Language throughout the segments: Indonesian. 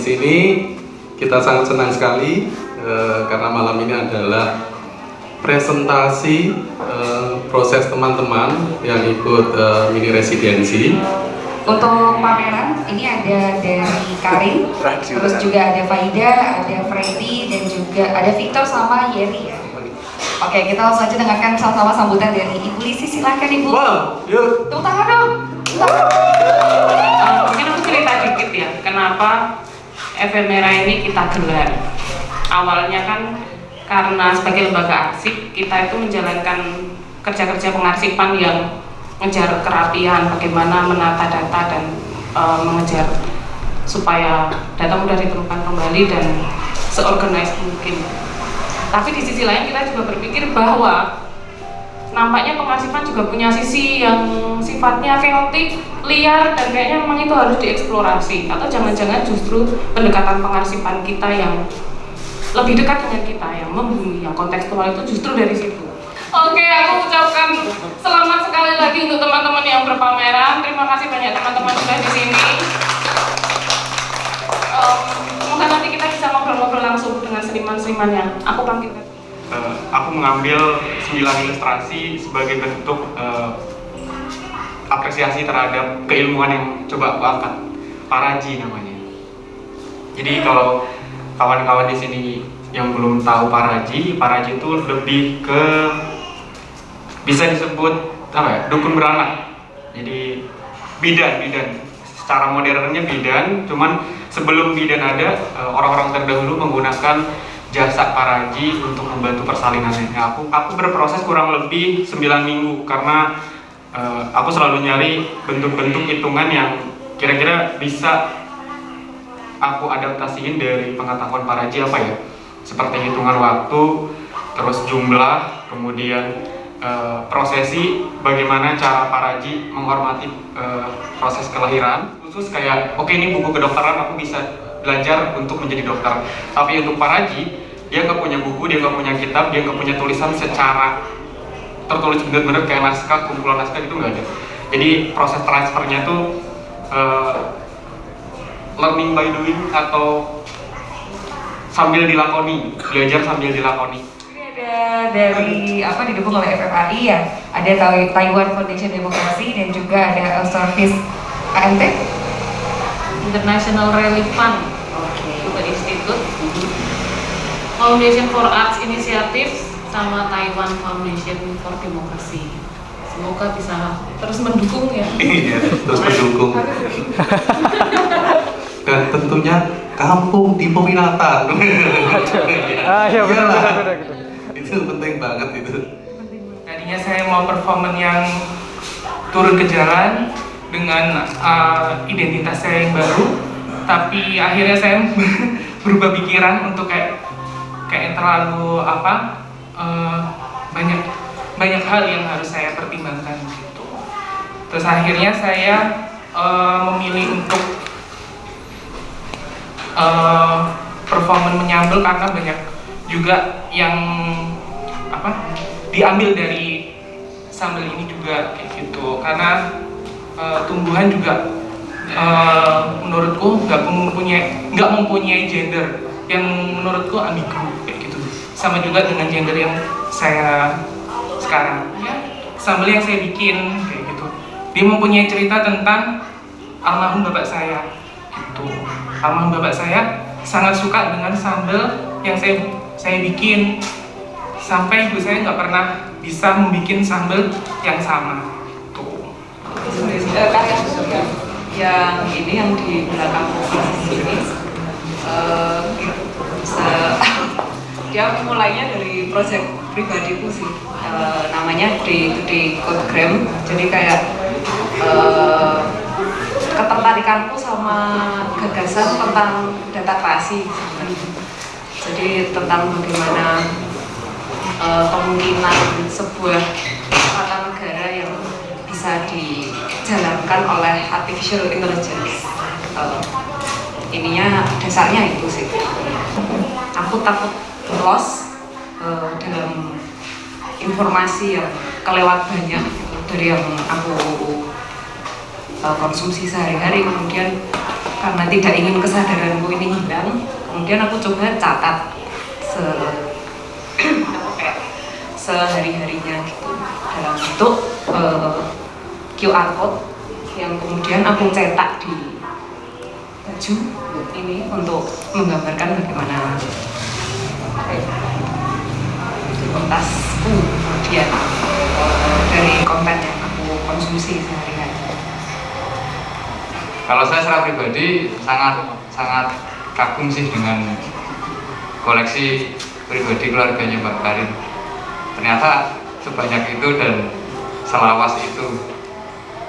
di sini. Kita sangat senang sekali eh, karena malam ini adalah presentasi eh, proses teman-teman yang ikut eh, mini residensi. Untuk pameran ini ada dari Karin, terus juga ada Faida, ada Freddy, dan juga ada Victor sama Yeri ya. Oke, kita langsung aja dengarkan sama-sama sambutan dari Ibu Lisi. Silahkan Ibu. Wow, yuk. Tepuk tangan dong. Tepuk tangan. Uh, mungkin aku cerita dikit ya, kenapa efemera ini kita gelar. Awalnya kan karena sebagai lembaga arsip, kita itu menjalankan kerja-kerja pengarsipan yang mengejar kerapian, bagaimana menata data dan uh, mengejar supaya data mudah ditemukan kembali dan seorganize mungkin. Tapi di sisi lain kita juga berpikir bahwa nampaknya pengarsipan juga punya sisi yang sifatnya chaotic, liar, dan kayaknya memang itu harus dieksplorasi atau jangan-jangan justru pendekatan pengarsipan kita yang lebih dekat dengan kita, yang membumi, yang kontekstual itu justru dari situ. Oke, aku ucapkan selamat sekali lagi untuk teman-teman yang berpameran. Terima kasih banyak teman-teman sudah di sini. Um, semoga nanti kita bisa ngobrol-ngobrol langsung dengan seniman-seniman yang aku panggilkan. Uh, aku mengambil 9 ilustrasi sebagai bentuk uh, apresiasi terhadap keilmuan yang coba aku angkat. Paraji namanya. Jadi kalau kawan-kawan di sini yang belum tahu Paraji, Paraji itu lebih ke bisa disebut apa ya dukun beranak. Jadi bidan, bidan. Secara modernnya bidan, cuman sebelum bidan ada eh, orang-orang terdahulu menggunakan jasa paraji untuk membantu persalinannya. Aku aku berproses kurang lebih 9 minggu karena uh, aku selalu nyari bentuk-bentuk hitungan yang kira-kira bisa aku adaptasiin dari pengetahuan paraji apa ya? Seperti hitungan waktu, terus jumlah, kemudian uh, prosesi, bagaimana cara paraji menghormati uh, proses kelahiran. Khusus kayak, oke okay, ini buku kedokteran aku bisa belajar untuk menjadi dokter. Tapi untuk Paraji, dia nggak punya buku, dia nggak punya kitab, dia nggak punya tulisan secara tertulis benar-benar kayak naskah, kumpulan naskah itu nggak ada. Jadi proses transfernya tuh uh, learning by doing atau sambil dilakoni, belajar sambil dilakoni. Ini ada dari apa didukung oleh FFAI ya, ada Taiwan Foundation Demokrasi dan juga ada Service AMT International Relief Fund Oke. juga institut Foundation for Arts Initiative sama Taiwan Foundation for Democracy semoga bisa terus mendukung ya Iya, terus mendukung. Dan tentunya kampung di peminatan. Ah, iya, benar. Itu penting banget itu. Tadinya saya mau performan yang turun ke jalan dengan uh, identitas saya yang baru, tapi akhirnya saya berubah pikiran untuk kayak kayak terlalu apa uh, banyak banyak hal yang harus saya pertimbangkan gitu. Terus akhirnya saya uh, memilih untuk uh, performan menyambel karena banyak juga yang apa diambil dari sambal ini juga kayak gitu karena uh, tumbuhan juga uh, menurutku nggak mempunyai nggak mempunyai gender yang menurutku ambigu kayak gitu. Sama juga dengan gender yang saya sekarang. Ya sambal yang saya bikin kayak gitu. Dia mempunyai cerita tentang almarhum bapak saya gitu. Almarhum bapak saya sangat suka dengan sambal yang saya saya bikin. Sampai ibu saya nggak pernah bisa membuat sambal yang sama tuh Eh, karya yang, ini yang di belakang ini dia mulainya dari proyek pribadiku sih. Eh, namanya di di Codegram jadi kayak eh, ketertarikanku sama gagasan tentang data klasik jadi tentang bagaimana eh, kemungkinan sebuah tata negara yang bisa dijalankan oleh artificial intelligence. Eh, ininya dasarnya itu sih. Aku takut loss eh, dalam informasi yang kelewat banyak dari yang aku eh, konsumsi sehari-hari. Kemudian karena tidak ingin kesadaranku ini hilang kemudian aku coba catat se sehari-harinya gitu dalam bentuk uh, eh, QR code yang kemudian aku cetak di baju ini untuk menggambarkan bagaimana tasku kemudian dari konten yang aku konsumsi sehari-hari. Kalau saya secara pribadi sangat sangat kagum sih dengan koleksi pribadi keluarganya Mbak Karin. Ternyata sebanyak itu dan selawas itu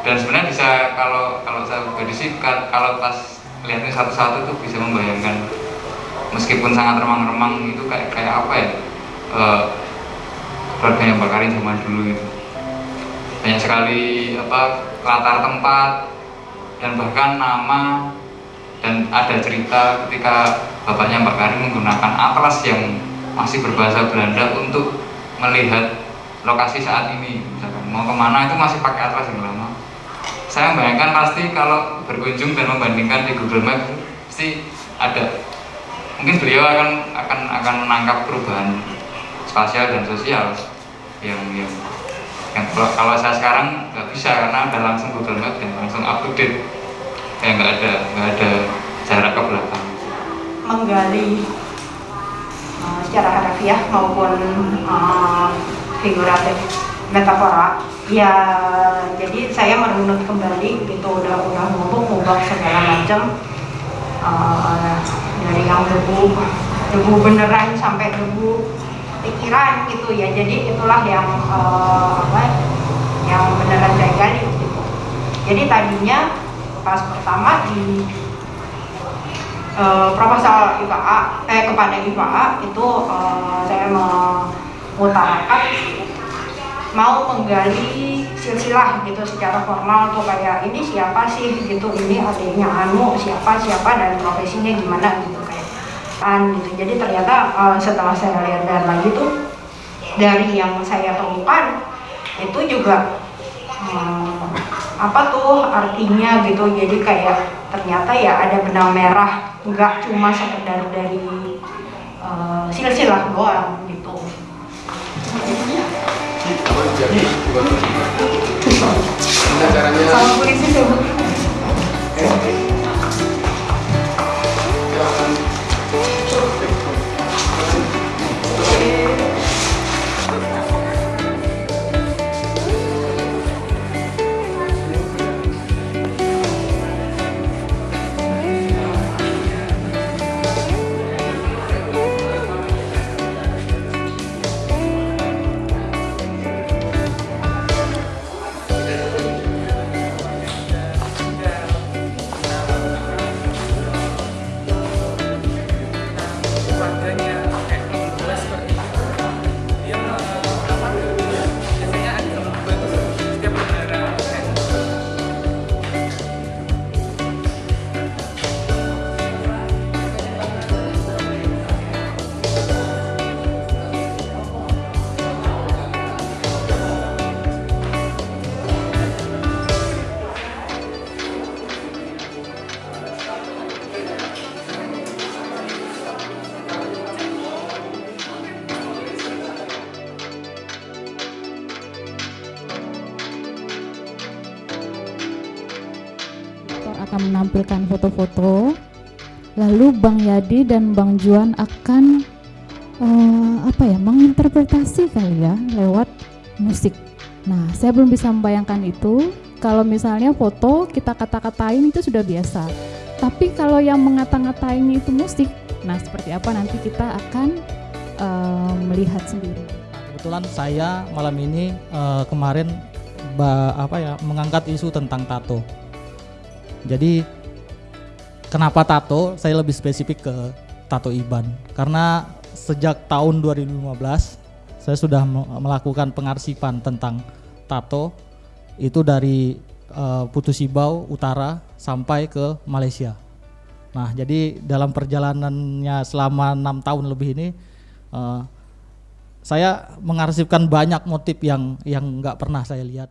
dan sebenarnya bisa kalau kalau saya pribadi sih kalau pas lihatnya satu-satu tuh bisa membayangkan. Meskipun sangat remang-remang itu kayak kayak apa ya e, keluarganya Mbak zaman dulu itu. Banyak sekali apa latar tempat dan bahkan nama dan ada cerita ketika bapaknya Mbak Karin menggunakan atlas yang masih berbahasa Belanda untuk melihat lokasi saat ini. Misalkan mau ke mana itu masih pakai atlas yang lama saya membayangkan pasti kalau berkunjung dan membandingkan di Google Maps pasti ada. Mungkin beliau akan akan akan menangkap perubahan spasial dan sosial yang yang yang kalau, kalau saya sekarang nggak bisa karena ada langsung Google Maps dan langsung up to date kayak nggak ada nggak ada jarak ke belakang. Menggali uh, secara harfiah maupun uh, figuratif metafora ya jadi saya merunut kembali gitu udah udah ngubuk ngubah segala macam uh, dari yang debu debu beneran sampai debu pikiran gitu ya. Jadi itulah yang uh, apa yang beneran saya gali gitu. Jadi tadinya pas pertama di uh, proposal IPA eh kepada IPA itu uh, saya mengutarakan mau menggali silsilah gitu secara formal tuh kayak ini siapa sih? gitu ini adiknya Anu siapa siapa dan profesinya gimana? gitu kayak an gitu. Jadi ternyata uh, setelah saya lihat lagi tuh dari yang saya temukan itu juga um, apa tuh artinya gitu. Jadi kayak ternyata ya ada benang merah nggak cuma sekedar dari uh, silsilah doang gitu sama polisi sih akan menampilkan foto-foto. Lalu Bang Yadi dan Bang Juan akan uh, apa ya menginterpretasi kali ya lewat musik. Nah, saya belum bisa membayangkan itu. Kalau misalnya foto kita kata-katain itu sudah biasa. Tapi kalau yang mengata-ngatain itu musik, nah seperti apa nanti kita akan uh, melihat sendiri. Kebetulan saya malam ini uh, kemarin ba, apa ya mengangkat isu tentang tato. Jadi kenapa tato? Saya lebih spesifik ke tato Iban karena sejak tahun 2015 saya sudah melakukan pengarsipan tentang tato itu dari uh, Putu Sibau utara sampai ke Malaysia. Nah, jadi dalam perjalanannya selama enam tahun lebih ini uh, saya mengarsipkan banyak motif yang yang nggak pernah saya lihat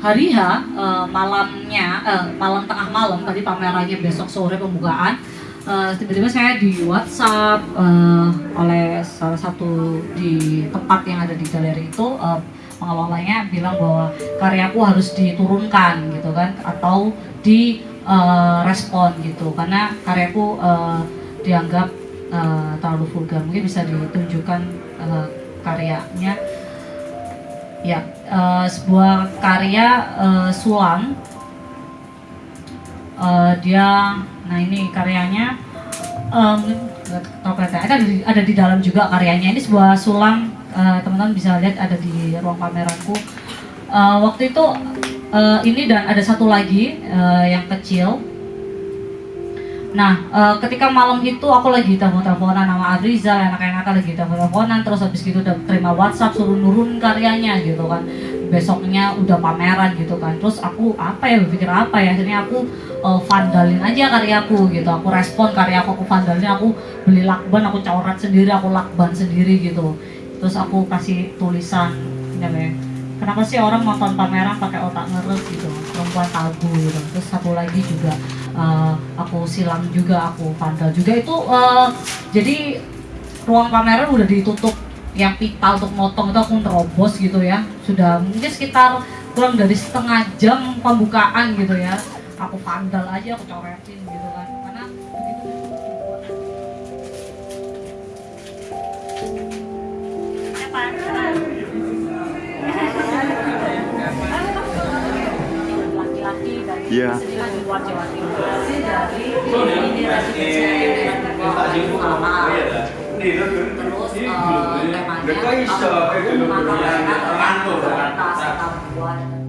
hari H eh, malamnya eh, malam tengah malam tadi pamerannya besok sore pembukaan eh, tiba-tiba saya di WhatsApp eh, oleh salah satu di tempat yang ada di galeri itu eh, pengelolanya bilang bahwa karyaku harus diturunkan gitu kan atau di eh, respon gitu. Karena karyaku eh, dianggap eh, terlalu vulgar. Mungkin bisa ditunjukkan eh, karyanya ya eh, sebuah karya eh, sulam. Eh, dia nah ini karyanya kelihatan ada di, ada di dalam juga karyanya. Ini sebuah sulam teman-teman bisa lihat ada di ruang pameranku Eh, waktu itu eh, ini dan ada satu lagi eh, yang kecil Nah, eh, ketika malam itu aku lagi telepon-teleponan sama Adriza, enak-enakan lagi telepon-teleponan, terus habis gitu udah terima WhatsApp suruh nurun karyanya gitu kan. Besoknya udah pameran gitu kan. Terus aku apa ya berpikir apa ya? Akhirnya aku eh, vandalin aja karyaku gitu. Aku respon karyaku aku vandalin, aku beli lakban, aku coret sendiri, aku lakban sendiri gitu. Terus aku kasih tulisan ini apa ya? Kenapa sih orang nonton pameran pakai otak ngeres gitu? Perempuan tabu gitu. Terus satu lagi juga eh, aku silam juga, aku vandal juga. Itu eh, jadi ruang pameran udah ditutup. Yang pita untuk motong itu aku nerobos gitu ya. Sudah mungkin sekitar kurang dari setengah jam pembukaan gitu ya. Aku vandal aja aku coretin gitu kan. Karena begitu. Laki-laki Iya. Terus temanya,